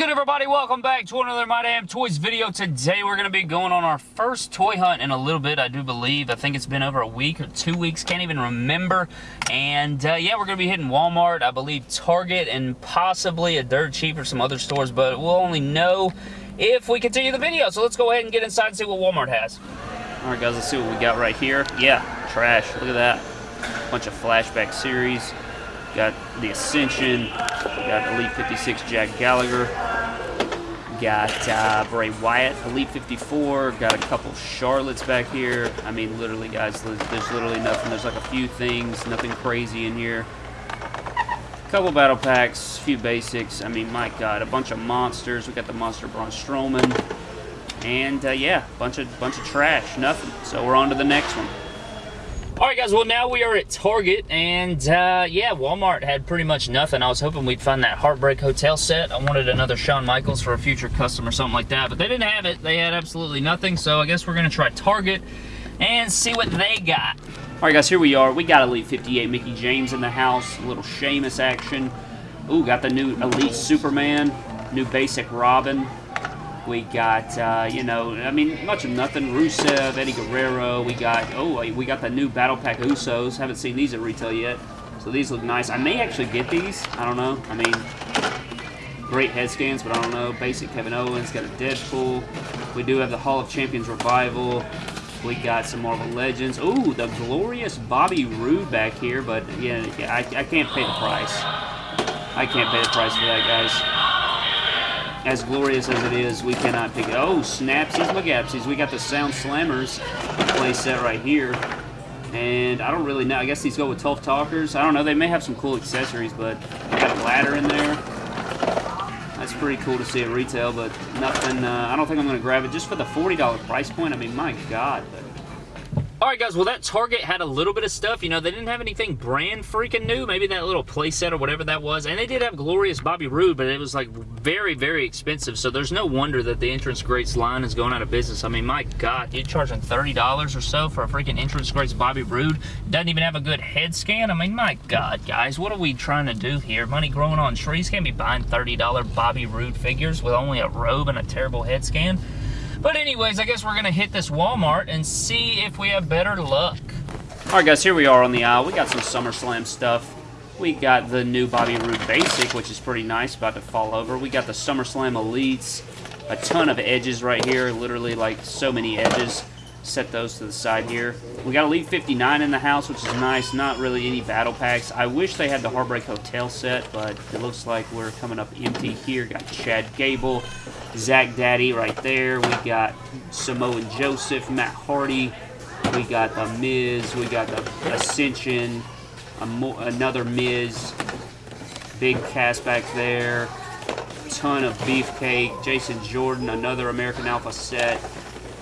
good, everybody? Welcome back to another My Damn Toys video. Today, we're going to be going on our first toy hunt in a little bit, I do believe. I think it's been over a week or two weeks. Can't even remember. And, uh, yeah, we're going to be hitting Walmart, I believe Target, and possibly a Dirt Cheap or some other stores, but we'll only know if we continue the video. So let's go ahead and get inside and see what Walmart has. All right, guys, let's see what we got right here. Yeah, trash. Look at that. Bunch of flashback series. Got the Ascension. Got Elite 56 Jack Gallagher. Got uh, Bray Wyatt, Elite 54. Got a couple Charlottes back here. I mean, literally, guys, there's literally nothing. There's like a few things, nothing crazy in here. A couple battle packs, a few basics. I mean, my God, a bunch of monsters. We got the monster Braun Strowman, and uh, yeah, bunch of bunch of trash, nothing. So we're on to the next one. Alright guys, well now we are at Target and uh, yeah, Walmart had pretty much nothing. I was hoping we'd find that Heartbreak Hotel set. I wanted another Shawn Michaels for a future custom or something like that, but they didn't have it. They had absolutely nothing, so I guess we're going to try Target and see what they got. Alright guys, here we are. We got Elite 58 Mickie James in the house. A little Sheamus action. Ooh, got the new Elite Superman. New basic Robin. We got, uh, you know, I mean, much of nothing. Rusev, Eddie Guerrero. We got, oh, we got the new Battle Pack Usos. Haven't seen these at retail yet. So these look nice. I may actually get these. I don't know. I mean, great head scans, but I don't know. Basic Kevin Owens. Got a Deadpool. We do have the Hall of Champions Revival. We got some Marvel Legends. Ooh, the glorious Bobby Roode back here, but yeah, I, I can't pay the price. I can't pay the price for that, guys as glorious as it is, we cannot pick it. Oh, snapsies, magapsies. We got the Sound Slammers play set right here. And I don't really know. I guess these go with Tough Talkers. I don't know. They may have some cool accessories, but got a ladder in there. That's pretty cool to see at retail, but nothing. Uh, I don't think I'm going to grab it just for the $40 price point. I mean, my God. But Alright guys, well that Target had a little bit of stuff. You know, they didn't have anything brand freaking new. Maybe that little playset or whatever that was. And they did have Glorious Bobby Roode, but it was like very, very expensive. So there's no wonder that the Entrance Greats line is going out of business. I mean, my God, you're charging $30 or so for a freaking Entrance Greats Bobby Roode. Doesn't even have a good head scan. I mean, my God, guys, what are we trying to do here? Money growing on trees. Can't be buying $30 Bobby Roode figures with only a robe and a terrible head scan. But anyways, I guess we're going to hit this Walmart and see if we have better luck. Alright guys, here we are on the aisle. We got some SummerSlam stuff. We got the new Bobby Roode Basic, which is pretty nice, about to fall over. We got the SummerSlam Elites. A ton of edges right here, literally like so many edges. Set those to the side here. We got Elite 59 in the house, which is nice. Not really any battle packs. I wish they had the Heartbreak Hotel set, but it looks like we're coming up empty here. Got Chad Gable, Zach Daddy right there. We got Samoa Joseph, Matt Hardy. We got The Miz. We got the Ascension. another Miz. Big Cass back there. Ton of Beefcake. Jason Jordan, another American Alpha set.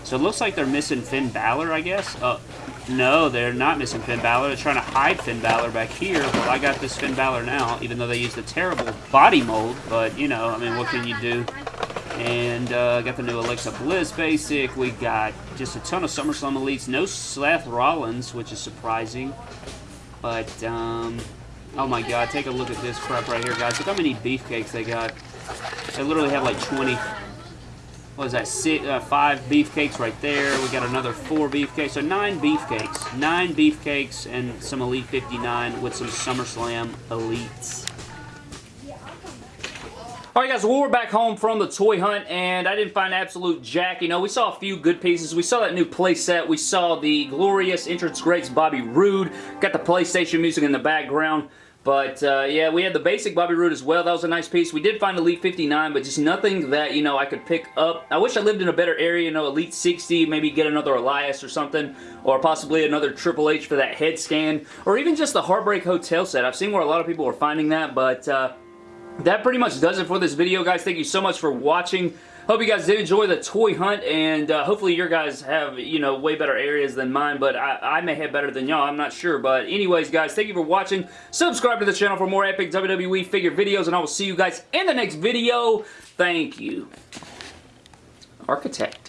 So it looks like they're missing Finn Balor, I guess. Uh, no, they're not missing Finn Balor. They're trying to hide Finn Balor back here. Well, I got this Finn Balor now, even though they used a terrible body mold. But, you know, I mean, what can you do? And uh, got the new Alexa Bliss basic. We got just a ton of SummerSlam elites. No Seth Rollins, which is surprising. But, um, oh my god, take a look at this crap right here, guys. Look how many beefcakes they got. They literally have like 20. What is that? Six, uh, five beefcakes right there. We got another four beefcakes. So nine beefcakes. Nine beefcakes and some Elite 59 with some SummerSlam elites. Alright guys, well, we're back home from the toy hunt and I didn't find absolute jack. You know, we saw a few good pieces. We saw that new playset. We saw the glorious entrance greats Bobby Roode. Got the PlayStation music in the background. But, uh, yeah, we had the basic Bobby Roode as well. That was a nice piece. We did find Elite 59, but just nothing that, you know, I could pick up. I wish I lived in a better area, you know, Elite 60, maybe get another Elias or something, or possibly another Triple H for that head scan, or even just the Heartbreak Hotel set. I've seen where a lot of people are finding that, but, uh, that pretty much does it for this video, guys. Thank you so much for watching. Hope you guys did enjoy the toy hunt, and uh, hopefully your guys have, you know, way better areas than mine, but I, I may have better than y'all. I'm not sure, but anyways, guys, thank you for watching. Subscribe to the channel for more epic WWE figure videos, and I will see you guys in the next video. Thank you. Architect.